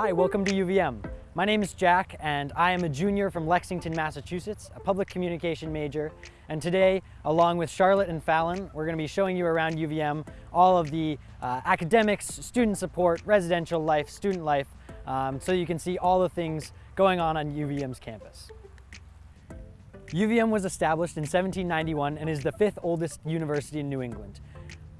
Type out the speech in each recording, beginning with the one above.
Hi, welcome to UVM. My name is Jack and I am a junior from Lexington, Massachusetts, a public communication major. And today, along with Charlotte and Fallon, we're going to be showing you around UVM all of the uh, academics, student support, residential life, student life, um, so you can see all the things going on on UVM's campus. UVM was established in 1791 and is the fifth oldest university in New England.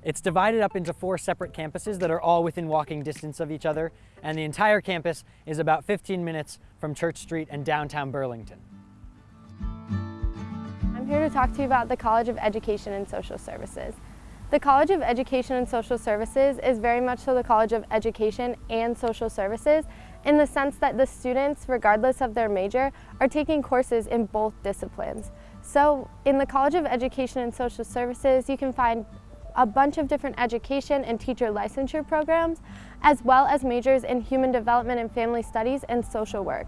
It's divided up into four separate campuses that are all within walking distance of each other, and the entire campus is about 15 minutes from Church Street and downtown Burlington. I'm here to talk to you about the College of Education and Social Services. The College of Education and Social Services is very much so the College of Education and Social Services in the sense that the students, regardless of their major, are taking courses in both disciplines. So in the College of Education and Social Services, you can find a bunch of different education and teacher licensure programs, as well as majors in human development and family studies and social work.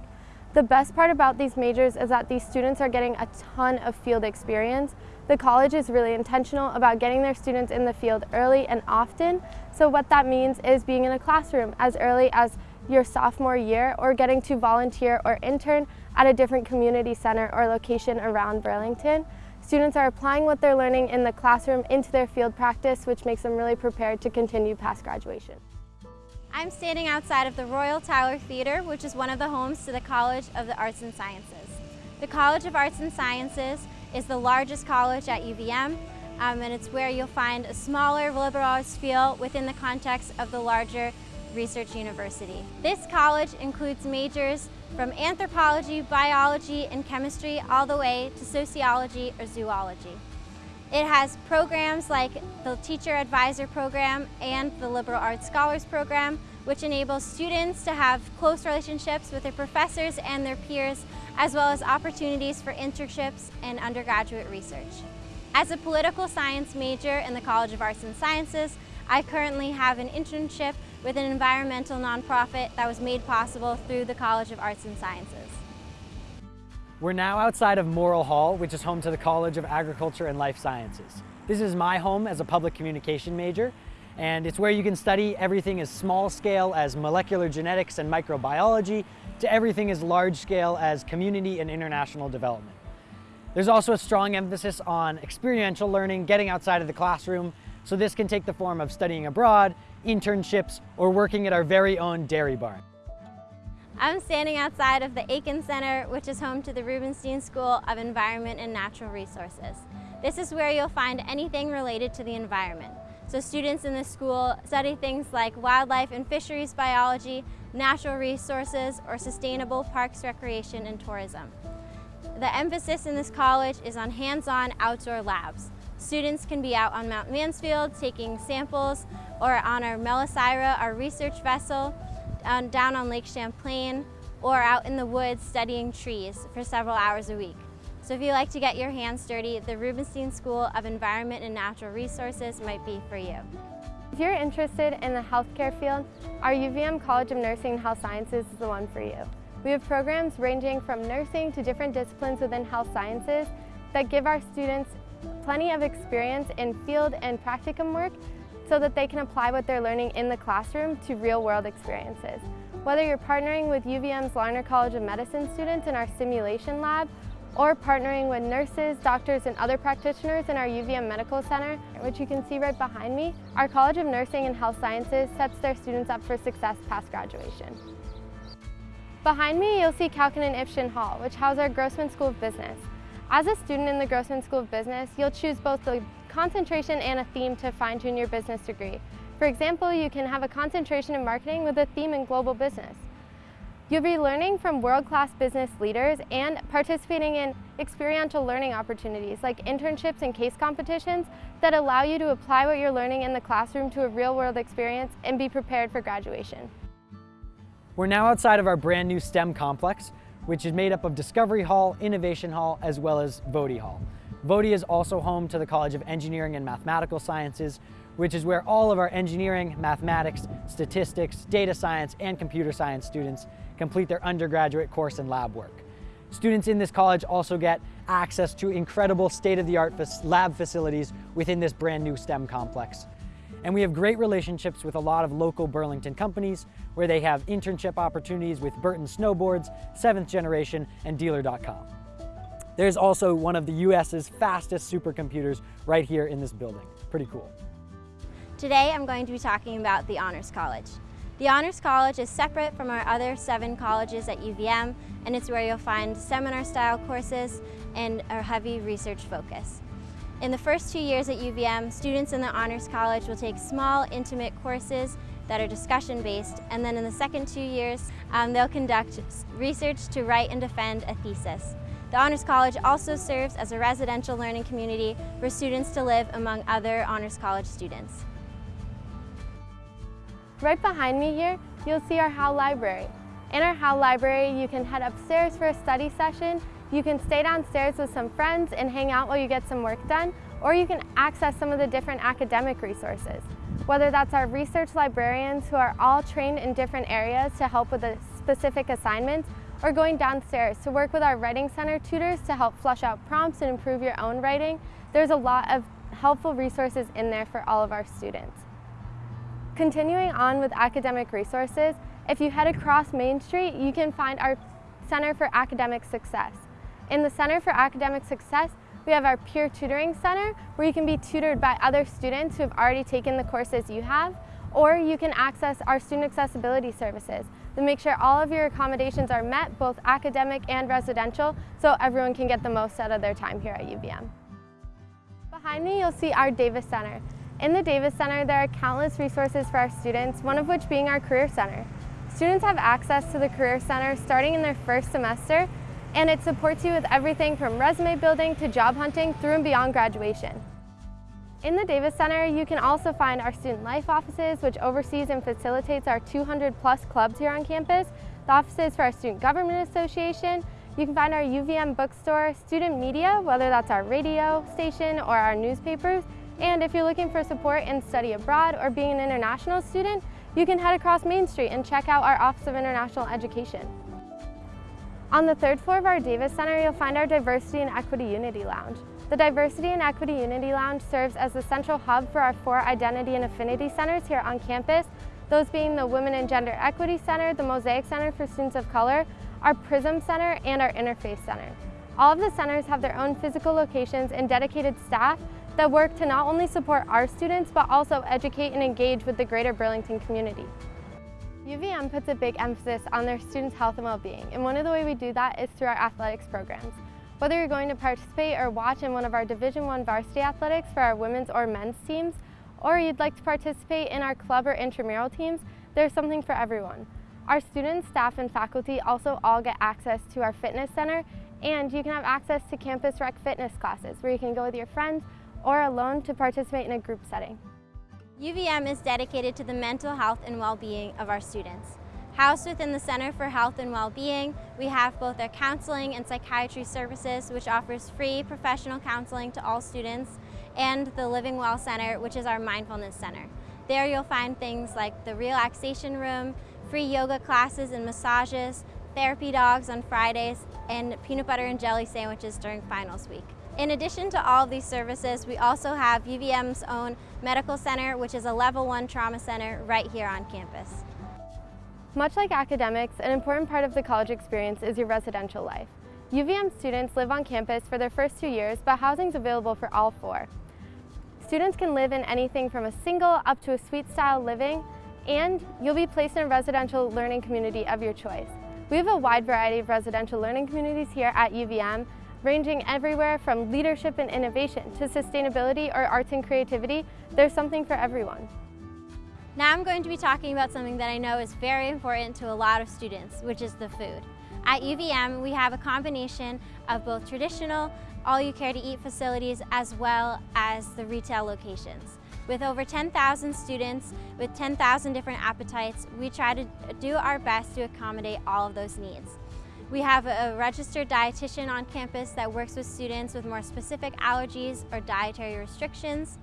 The best part about these majors is that these students are getting a ton of field experience. The college is really intentional about getting their students in the field early and often. So what that means is being in a classroom as early as your sophomore year or getting to volunteer or intern at a different community center or location around Burlington. Students are applying what they're learning in the classroom into their field practice, which makes them really prepared to continue past graduation. I'm standing outside of the Royall Tyler Theater, which is one of the homes to the College of the Arts and Sciences. The College of Arts and Sciences is the largest college at UVM, um, and it's where you'll find a smaller liberal arts feel within the context of the larger Research University. This college includes majors from anthropology, biology, and chemistry all the way to sociology or zoology. It has programs like the Teacher Advisor Program and the Liberal Arts Scholars Program, which enables students to have close relationships with their professors and their peers, as well as opportunities for internships and undergraduate research. As a political science major in the College of Arts and Sciences, I currently have an internship with an environmental nonprofit that was made possible through the College of Arts and Sciences. We're now outside of Morrill Hall, which is home to the College of Agriculture and Life Sciences. This is my home as a public communication major, and it's where you can study everything as small scale as molecular genetics and microbiology to everything as large scale as community and international development. There's also a strong emphasis on experiential learning, getting outside of the classroom, so this can take the form of studying abroad, internships, or working at our very own dairy barn. I'm standing outside of the Aiken Center, which is home to the Rubenstein School of Environment and Natural Resources. This is where you'll find anything related to the environment. So students in this school study things like wildlife and fisheries biology, natural resources, or sustainable parks, recreation, and tourism. The emphasis in this college is on hands-on outdoor labs. Students can be out on Mount Mansfield taking samples or on our Melosira, our research vessel, down on Lake Champlain, or out in the woods studying trees for several hours a week. So if you like to get your hands dirty, the Rubenstein School of Environment and Natural Resources might be for you. If you're interested in the healthcare field, our UVM College of Nursing and Health Sciences is the one for you. We have programs ranging from nursing to different disciplines within health sciences that give our students plenty of experience in field and practicum work so that they can apply what they're learning in the classroom to real-world experiences. Whether you're partnering with UVM's Larner College of Medicine students in our simulation lab, or partnering with nurses, doctors, and other practitioners in our UVM Medical Center, which you can see right behind me, our College of Nursing and Health Sciences sets their students up for success past graduation. Behind me, you'll see Kalkin and Ifshin Hall, which house our Grossman School of Business. As a student in the Grossman School of Business, you'll choose both the concentration and a theme to fine-tune your business degree. For example, you can have a concentration in marketing with a theme in global business. You'll be learning from world-class business leaders and participating in experiential learning opportunities like internships and case competitions that allow you to apply what you're learning in the classroom to a real-world experience and be prepared for graduation. We're now outside of our brand new STEM complex, which is made up of Discovery Hall, Innovation Hall, as well as Votey Hall. Votey is also home to the College of Engineering and Mathematical Sciences, which is where all of our engineering, mathematics, statistics, data science, and computer science students complete their undergraduate course and lab work. Students in this college also get access to incredible state-of-the-art lab facilities within this brand new STEM complex. And we have great relationships with a lot of local Burlington companies where they have internship opportunities with Burton Snowboards, Seventh Generation, and Dealer.com. There's also one of the US's fastest supercomputers right here in this building. Pretty cool. Today I'm going to be talking about the Honors College. The Honors College is separate from our other seven colleges at UVM and it's where you'll find seminar style courses and a heavy research focus. In the first two years at UVM, students in the Honors College will take small, intimate courses that are discussion based and then in the second two years um, they'll conduct research to write and defend a thesis. The Honors College also serves as a residential learning community for students to live among other Honors College students. Right behind me here, you'll see our Howe Library. In our Howe Library, you can head upstairs for a study session, you can stay downstairs with some friends and hang out while you get some work done, or you can access some of the different academic resources. Whether that's our research librarians who are all trained in different areas to help with the specific assignments, or going downstairs to work with our Writing Center tutors to help flush out prompts and improve your own writing. There's a lot of helpful resources in there for all of our students. Continuing on with academic resources, if you head across Main Street, you can find our Center for Academic Success. In the Center for Academic Success, we have our Peer Tutoring Center, where you can be tutored by other students who have already taken the courses you have, or you can access our student accessibility services to make sure all of your accommodations are met, both academic and residential, so everyone can get the most out of their time here at UVM. Behind me, you'll see our Davis Center. In the Davis Center, there are countless resources for our students, one of which being our Career Center. Students have access to the Career Center starting in their first semester, and it supports you with everything from resume building to job hunting through and beyond graduation. In the Davis Center, you can also find our Student Life offices, which oversees and facilitates our 200 plus clubs here on campus, the offices for our Student Government Association, you can find our UVM bookstore, student media, whether that's our radio station or our newspapers, and if you're looking for support in study abroad or being an international student, you can head across Main Street and check out our Office of International Education. On the third floor of our Davis Center, you'll find our Diversity and Equity Unity Lounge. The Diversity and Equity Unity Lounge serves as the central hub for our four Identity and Affinity Centers here on campus, those being the Women and Gender Equity Center, the Mosaic Center for Students of Color, our PRISM Center, and our Interfaith Center. All of the centers have their own physical locations and dedicated staff that work to not only support our students, but also educate and engage with the greater Burlington community. UVM puts a big emphasis on their students' health and well-being, and one of the ways we do that is through our athletics programs. Whether you're going to participate or watch in one of our Division I varsity athletics for our women's or men's teams, or you'd like to participate in our club or intramural teams, there's something for everyone. Our students, staff, and faculty also all get access to our fitness center, and you can have access to campus rec fitness classes where you can go with your friends or alone to participate in a group setting. UVM is dedicated to the mental health and well-being of our students. Housed within the Center for Health and Well-Being, we have both our counseling and psychiatry services, which offers free professional counseling to all students, and the Living Well Center, which is our mindfulness center. There you'll find things like the relaxation room, free yoga classes and massages, therapy dogs on Fridays, and peanut butter and jelly sandwiches during finals week. In addition to all of these services, we also have UVM's own medical center, which is a level one trauma center right here on campus. Much like academics, an important part of the college experience is your residential life. UVM students live on campus for their first two years, but housing is available for all four. Students can live in anything from a single up to a suite style living, and you'll be placed in a residential learning community of your choice. We have a wide variety of residential learning communities here at UVM, ranging everywhere from leadership and innovation to sustainability or arts and creativity. There's something for everyone. Now I'm going to be talking about something that I know is very important to a lot of students, which is the food. At UVM, we have a combination of both traditional, all-you-care-to-eat facilities as well as the retail locations. With over 10,000 students with 10,000 different appetites, we try to do our best to accommodate all of those needs. We have a registered dietitian on campus that works with students with more specific allergies or dietary restrictions.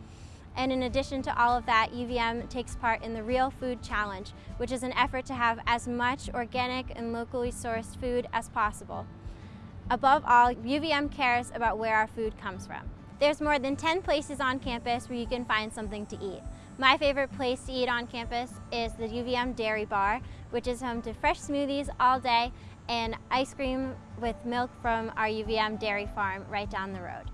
And in addition to all of that, UVM takes part in the Real Food Challenge, which is an effort to have as much organic and locally sourced food as possible. Above all, UVM cares about where our food comes from. There's more than 10 places on campus where you can find something to eat. My favorite place to eat on campus is the UVM Dairy Bar, which is home to fresh smoothies all day and ice cream with milk from our UVM dairy farm right down the road.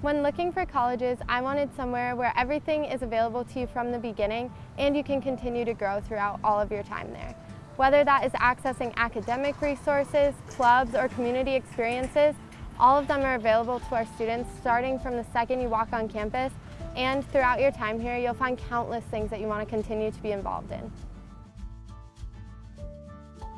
When looking for colleges, I wanted somewhere where everything is available to you from the beginning and you can continue to grow throughout all of your time there. Whether that is accessing academic resources, clubs, or community experiences, all of them are available to our students starting from the second you walk on campus and throughout your time here you'll find countless things that you want to continue to be involved in.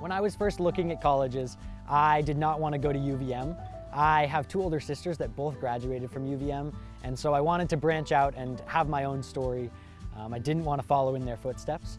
When I was first looking at colleges, I did not want to go to UVM. I have two older sisters that both graduated from UVM, and so I wanted to branch out and have my own story. Um, I didn't want to follow in their footsteps.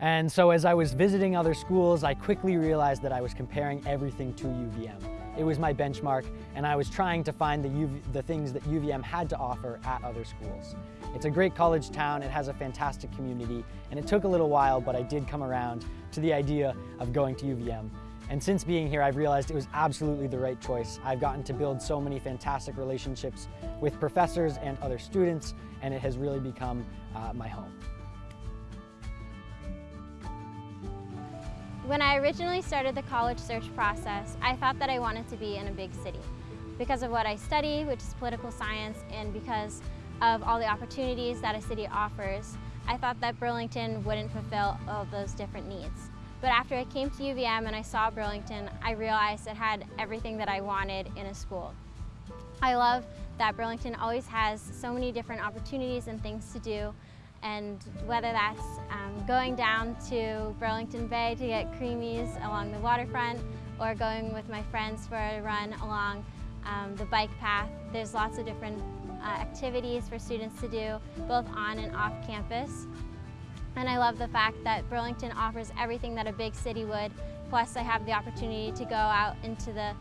And so as I was visiting other schools, I quickly realized that I was comparing everything to UVM. It was my benchmark, and I was trying to find the, UV, the things that UVM had to offer at other schools. It's a great college town, it has a fantastic community, and it took a little while, but I did come around to the idea of going to UVM. And since being here, I've realized it was absolutely the right choice. I've gotten to build so many fantastic relationships with professors and other students, and it has really become uh, my home. When I originally started the college search process, I thought that I wanted to be in a big city because of what I study, which is political science, and because of all the opportunities that a city offers, I thought that Burlington wouldn't fulfill all those different needs. But after I came to UVM and I saw Burlington, I realized it had everything that I wanted in a school. I love that Burlington always has so many different opportunities and things to do and whether that's um, going down to Burlington Bay to get creamies along the waterfront or going with my friends for a run along um, the bike path. There's lots of different uh, activities for students to do both on and off campus. And I love the fact that Burlington offers everything that a big city would, plus I have the opportunity to go out into the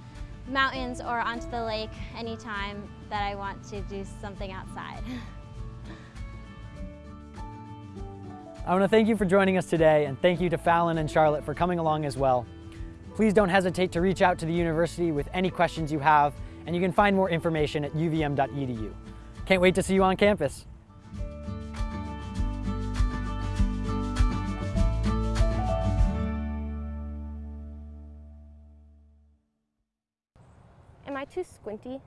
mountains or onto the lake anytime that I want to do something outside. I want to thank you for joining us today and thank you to Fallon and Charlotte for coming along as well. Please don't hesitate to reach out to the university with any questions you have and you can find more information at uvm.edu. Can't wait to see you on campus. Am I too squinty?